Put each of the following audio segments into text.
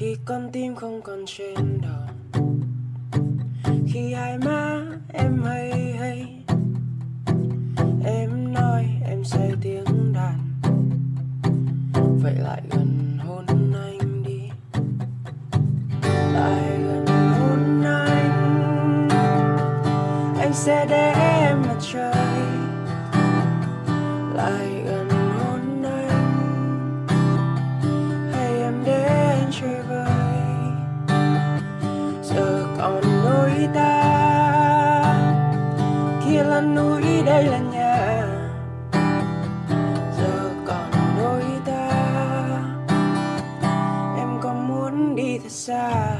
khi con tim không còn trên đầu. Khi hai má em hay hay, em nói em say tiếng đàn. Vậy lại gần hôn anh đi. Lại gần hôn anh. Anh sẽ để kia núi đây là nhà. Giờ còn đôi ta. Em có muốn đi thật xa?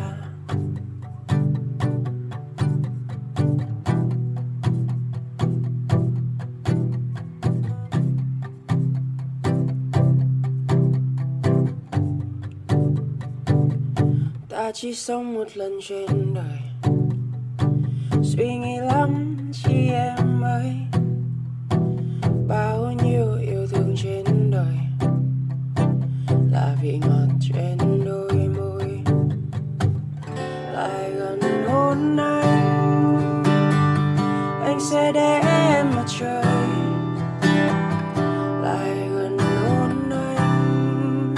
Ta chỉ sống một lần trên đời. Suy nghĩ lắm chi em lại gần hôn anh. Anh sẽ để em mặt trời lại gần hôn anh.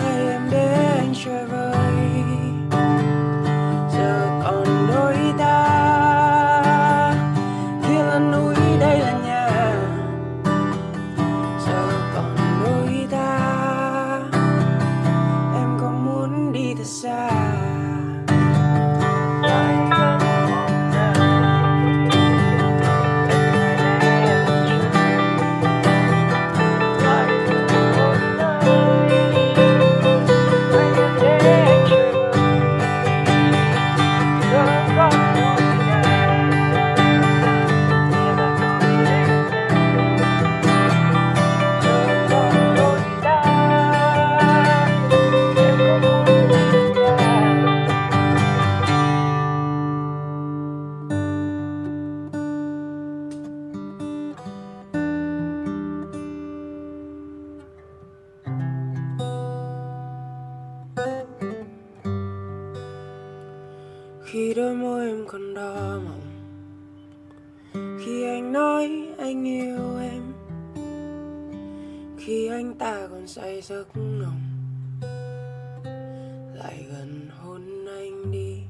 Hay em để anh chơi vơi giờ còn đôi ta. Kia là núi đây là nhà khi đôi môi em còn đỏ mọng. Khi anh nói anh yêu em khi anh ta còn say giấc nồng, lại gần hôn anh đi.